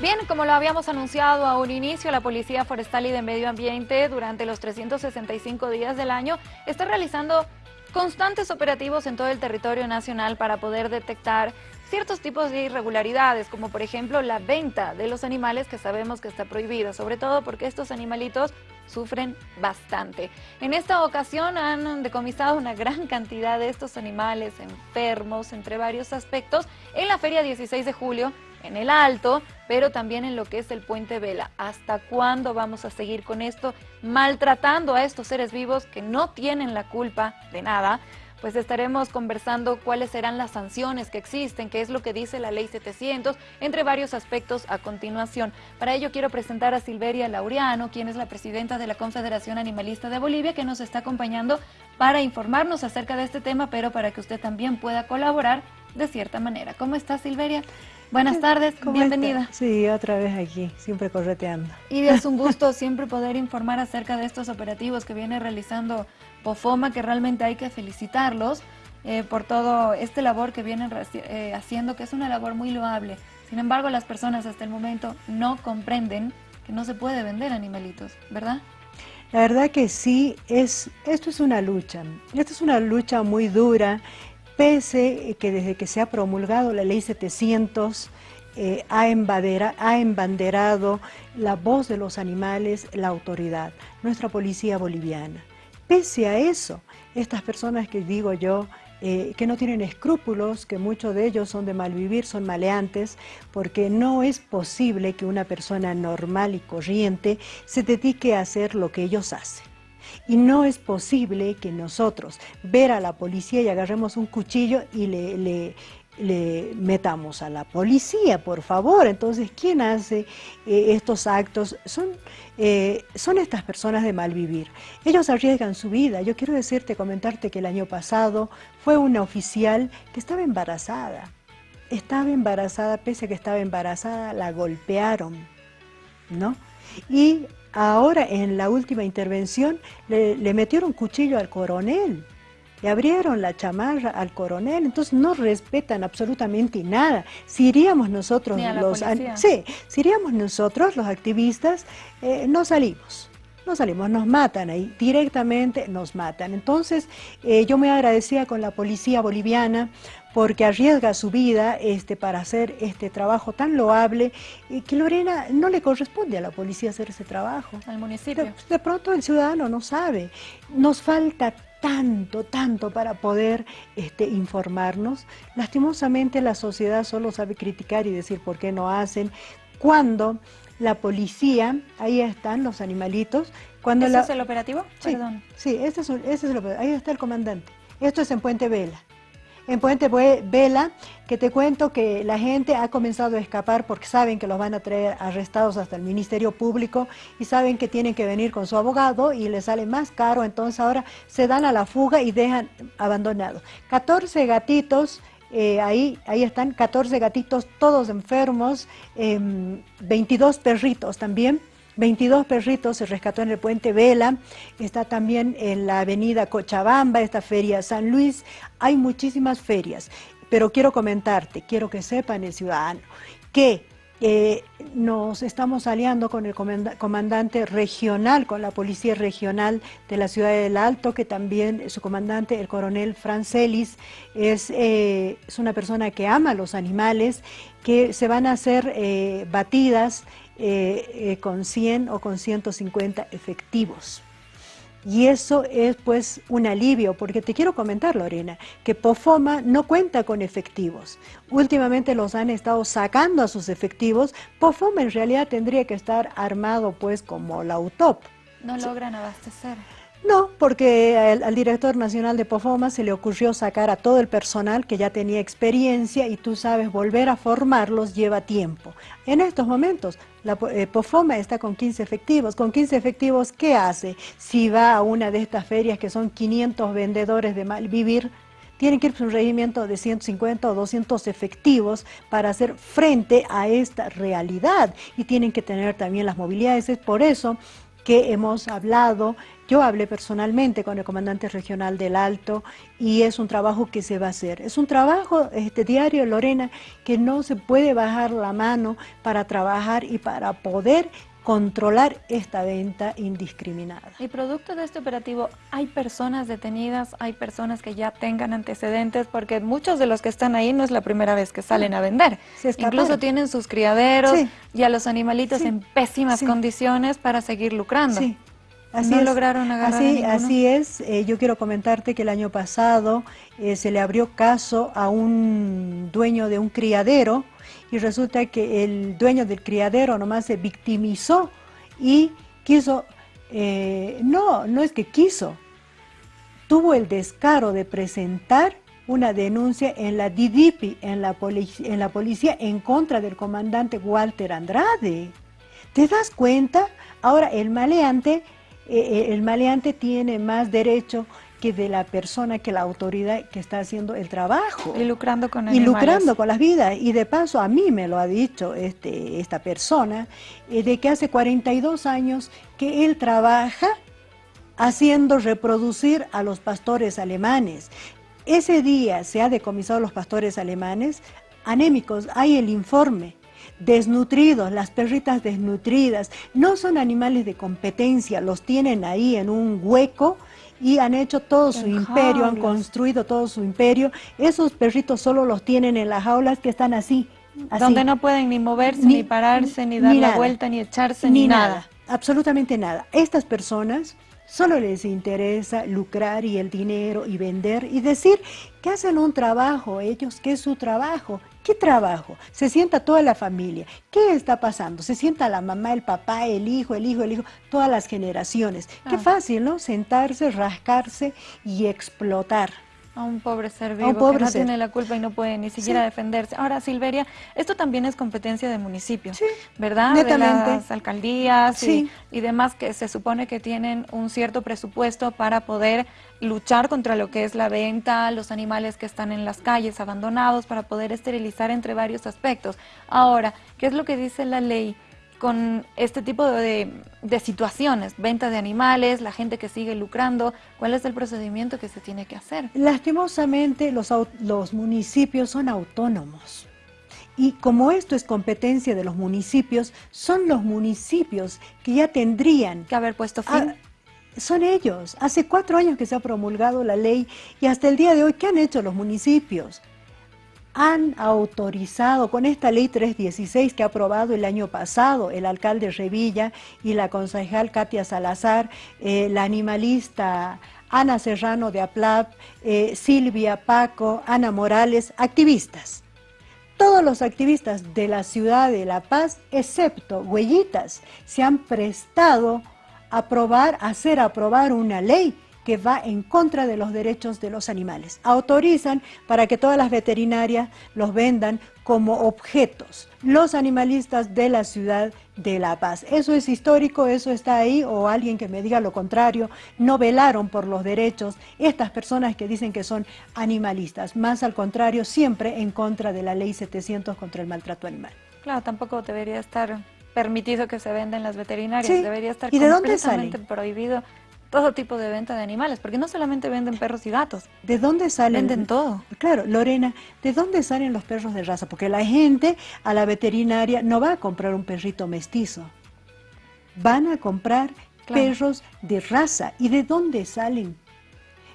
Bien, como lo habíamos anunciado a un inicio, la Policía Forestal y de Medio Ambiente durante los 365 días del año está realizando constantes operativos en todo el territorio nacional para poder detectar ciertos tipos de irregularidades, como por ejemplo la venta de los animales que sabemos que está prohibida, sobre todo porque estos animalitos sufren bastante. En esta ocasión han decomisado una gran cantidad de estos animales enfermos, entre varios aspectos, en la Feria 16 de julio, en el Alto, pero también en lo que es el Puente Vela. ¿Hasta cuándo vamos a seguir con esto, maltratando a estos seres vivos que no tienen la culpa de nada? Pues estaremos conversando cuáles serán las sanciones que existen, qué es lo que dice la Ley 700, entre varios aspectos a continuación. Para ello quiero presentar a Silveria Laureano, quien es la presidenta de la Confederación Animalista de Bolivia, que nos está acompañando para informarnos acerca de este tema, pero para que usted también pueda colaborar de cierta manera. ¿Cómo está Silveria? Buenas tardes, bienvenida. Sí, otra vez aquí, siempre correteando. Y es un gusto siempre poder informar acerca de estos operativos que viene realizando POFOMA, que realmente hay que felicitarlos eh, por todo este labor que vienen eh, haciendo, que es una labor muy loable. Sin embargo, las personas hasta el momento no comprenden que no se puede vender animalitos, ¿verdad? La verdad que sí, es, esto es una lucha, esto es una lucha muy dura pese que desde que se ha promulgado la ley 700 eh, ha, ha, embanderado la voz de los animales, la autoridad, nuestra policía boliviana. Pese a eso, estas personas que digo yo, eh, que no tienen escrúpulos, que muchos de ellos son de malvivir, son maleantes, porque no es posible que una persona normal y corriente se dedique a hacer lo que ellos hacen. Y no es posible que nosotros ver a la policía y agarremos un cuchillo y le, metamos a la policía, por favor. Entonces, ¿quién hace eh, estos actos? Son, eh, son estas personas de mal vivir. Ellos arriesgan su vida. Yo quiero decirte, comentarte que el año pasado fue una oficial que estaba embarazada. Estaba embarazada, pese a que estaba embarazada, la golpearon, ¿no? Y Ahora, en la última intervención, le, metieron cuchillo al coronel, le abrieron la chamarra al coronel, entonces no respetan absolutamente nada. Si iríamos nosotros los... Sí, si iríamos nosotros los activistas, eh, no salimos no salimos, nos matan ahí, directamente nos matan. Entonces, eh, yo me agradecía con la policía boliviana porque arriesga su vida este, para hacer este trabajo tan loable y que Lorena no le corresponde a la policía hacer ese trabajo. Al municipio. De, pronto el ciudadano no sabe. Nos falta tanto, tanto para poder este, informarnos. Lastimosamente la sociedad solo sabe criticar y decir por qué no hacen, cuando la policía, ahí están los animalitos. Cuando ¿Ese es el operativo? Sí, Perdón. sí ese es, ese es el operativo. Ahí está el comandante. Esto es en Puente Vela en Puente Vela, que te cuento que la gente ha comenzado a escapar porque saben que los van a traer arrestados hasta el Ministerio Público y saben que tienen que venir con su abogado y les sale más caro, entonces ahora se dan a la fuga y dejan abandonados. 14 gatitos eh, ahí, ahí están 14 gatitos, todos enfermos, 22 em, perritos también. 22 perritos se rescató en el puente Vela, está también en la avenida Cochabamba, esta feria San Luis, hay muchísimas ferias, pero quiero comentarte, quiero que sepan el ciudadano, que eh, nos estamos aliando con el comandante regional, con la policía regional de la ciudad del Alto, que también su comandante, el coronel Francelis, es, eh, es una persona que ama los animales, que se van a hacer eh, batidas con 100 o con 150 efectivos. Y eso es pues un alivio, porque te quiero comentar, Lorena, que POFOMA no cuenta con efectivos. Últimamente los han estado sacando a sus efectivos. POFOMA en realidad tendría que estar armado pues como la UTOP. No logran abastecer. No, porque al, director nacional de POFOMA se le ocurrió sacar a todo el personal que ya tenía experiencia y tú sabes, volver a formarlos lleva tiempo. En estos momentos, la eh, POFOMA está con 15 efectivos. Con 15 efectivos, ¿qué hace? Si va a una de estas ferias que son 500 vendedores de malvivir, tienen que ir a un regimiento de 150 o 200 efectivos para hacer frente a esta realidad y tienen que tener también las movilidades. Es por eso que hemos hablado. Yo hablé personalmente con el comandante regional del Alto y es un trabajo que se va a hacer. Es un trabajo este diario, Lorena, que no se puede bajar la mano para trabajar y para poder controlar esta venta indiscriminada. Y producto de este operativo, ¿hay personas detenidas? ¿Hay personas que ya tengan antecedentes? Porque muchos de los que están ahí no es la primera vez que salen a vender. Incluso tienen sus criaderos y a los animalitos en pésimas condiciones para seguir lucrando. Así no lograron agarrar así, así es, eh, yo quiero comentarte que el año pasado eh, se le abrió caso a un dueño de un criadero y resulta que el dueño del criadero nomás se victimizó y quiso, eh, no, no es que quiso, tuvo el descaro de presentar una denuncia en la DIDIPI, en la, en la policía, en contra del comandante Walter Andrade. ¿Te das cuenta? Ahora el maleante, eh, eh, el maleante tiene más derecho que de la persona, que la autoridad que está haciendo el trabajo. Y lucrando con animales. Y lucrando con las vidas. Y de paso a mí me lo ha dicho este, esta persona, eh, de que hace 42 años que él trabaja haciendo reproducir a los pastores alemanes. Ese día se ha decomisado a los pastores alemanes anémicos, hay el informe desnutridos, las perritas desnutridas, no son animales de competencia, los tienen ahí en un hueco y han hecho todo su imperio, han construido todo su imperio. Esos perritos solo los tienen en las jaulas que están así. Donde no pueden ni moverse, ni, pararse, ni dar la vuelta, ni echarse, ni, nada. Absolutamente nada. Estas personas solo les interesa lucrar y el dinero y vender y decir que hacen un trabajo ellos, que es su trabajo. ¿Qué trabajo? Se sienta toda la familia. ¿Qué está pasando? Se sienta la mamá, el papá, el hijo, el hijo, el hijo, todas las generaciones. Qué fácil, ¿no? Sentarse, rascarse y explotar. A un pobre ser vivo que no tiene la culpa y no puede ni siquiera defenderse. Ahora, Silveria, esto también es competencia de municipio, ¿verdad? De las alcaldías y, y, demás que se supone que tienen un cierto presupuesto para poder luchar contra lo que es la venta, los animales que están en las calles abandonados, para poder esterilizar entre varios aspectos. Ahora, ¿qué es lo que dice la ley? Con este tipo de, situaciones, venta de animales, la gente que sigue lucrando, ¿cuál es el procedimiento que se tiene que hacer? Lastimosamente los, los municipios son autónomos. Y como esto es competencia de los municipios, son los municipios que ya tendrían que haber puesto fin. son ellos. Hace cuatro años que se ha promulgado la ley y hasta el día de hoy, ¿qué han hecho los municipios? Han autorizado con esta ley 316 que ha aprobado el año pasado el alcalde Revilla y la concejal Katia Salazar, eh, la animalista Ana Serrano de Aplap, eh, Silvia Paco, Ana Morales, activistas. Todos los activistas de la ciudad de La Paz, excepto Huellitas, se han prestado a aprobar, a hacer aprobar una ley que va en contra de los derechos de los animales. Autorizan para que todas las veterinarias los vendan como objetos, los animalistas de la ciudad de La Paz. Eso es histórico, eso está ahí, o alguien que me diga lo contrario, no velaron por los derechos estas personas que dicen que son animalistas, más al contrario, siempre en contra de la ley 700 contra el maltrato animal. Claro, tampoco debería estar permitido que se venda en las veterinarias, debería estar ¿Y de completamente dónde prohibido todo tipo de venta de animales, porque no solamente venden perros y gatos. ¿De dónde salen? Venden todo. Claro, Lorena, ¿de dónde salen los perros de raza? Porque la gente a la veterinaria no va a comprar un perrito mestizo. Van a comprar perros de raza. ¿Y de dónde salen?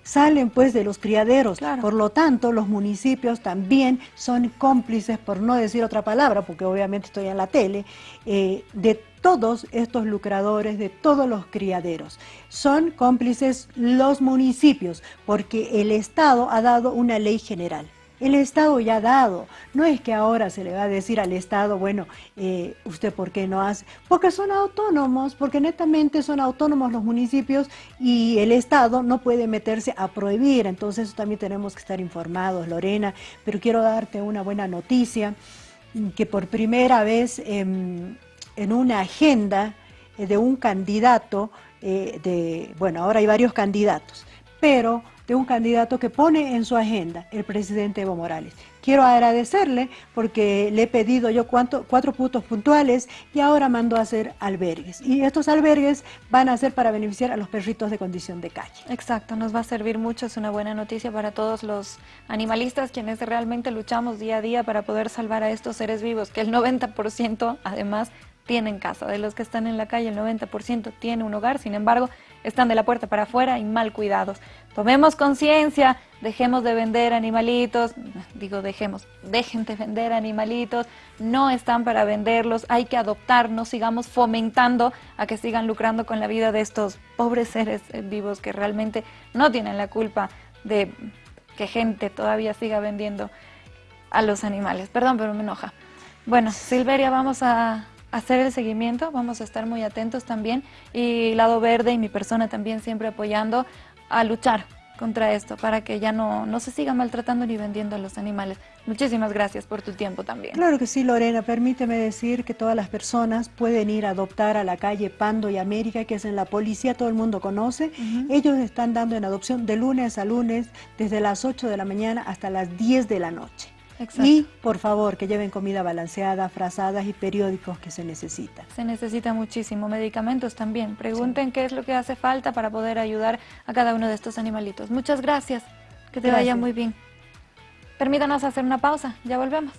salen pues de los criaderos. Por lo tanto, los municipios también son cómplices, por no decir otra palabra, porque obviamente estoy en la tele, eh, de todos estos lucradores, de todos los criaderos. Son cómplices los municipios, porque el Estado ha dado una ley general. El Estado ya ha dado. No es que ahora se le va a decir al Estado, bueno, eh, ¿usted por qué no hace? Porque son autónomos, porque netamente son autónomos los municipios y el Estado no puede meterse a prohibir. Entonces también tenemos que estar informados, Lorena. Pero quiero darte una buena noticia, que por primera vez en una agenda de un candidato, eh, de, bueno, ahora hay varios candidatos, pero de un candidato que pone en su agenda el presidente Evo Morales. Quiero agradecerle porque le he pedido yo cuatro puntos puntuales y ahora mando a hacer albergues. Y estos albergues van a ser para beneficiar a los perritos de condición de calle. Exacto, nos va a servir mucho, es una buena noticia para todos los animalistas quienes realmente luchamos día a día para poder salvar a estos seres vivos, que el 90% además tienen casa, de los que están en la calle el 90% tiene un hogar, sin embargo están de la puerta para afuera y mal cuidados. Tomemos conciencia, dejemos de vender animalitos, digo dejemos, dejen de vender animalitos, no están para venderlos, hay que adoptar, no sigamos fomentando a que sigan lucrando con la vida de estos pobres seres vivos que realmente no tienen la culpa de que gente todavía siga vendiendo a los animales. Perdón, pero me enoja. Bueno, Silveria, vamos a hacer el seguimiento, vamos a estar muy atentos también y Lado Verde y mi persona también siempre apoyando a luchar contra esto para que ya no, no se siga maltratando ni vendiendo a los animales. Muchísimas gracias por tu tiempo también. Claro que sí, Lorena. Permíteme decir que todas las personas pueden ir a adoptar a la calle Pando y América, que es en la policía, todo el mundo conoce. Ellos están dando en adopción de lunes a lunes, desde las 8 de la mañana hasta las 10 de la noche. Y, por favor, que lleven comida balanceada, frazadas y periódicos que se necesitan. Se necesita muchísimo, medicamentos también. Pregunten qué es lo que hace falta para poder ayudar a cada uno de estos animalitos. Muchas gracias, que te vaya muy bien. Permítanos hacer una pausa, ya volvemos.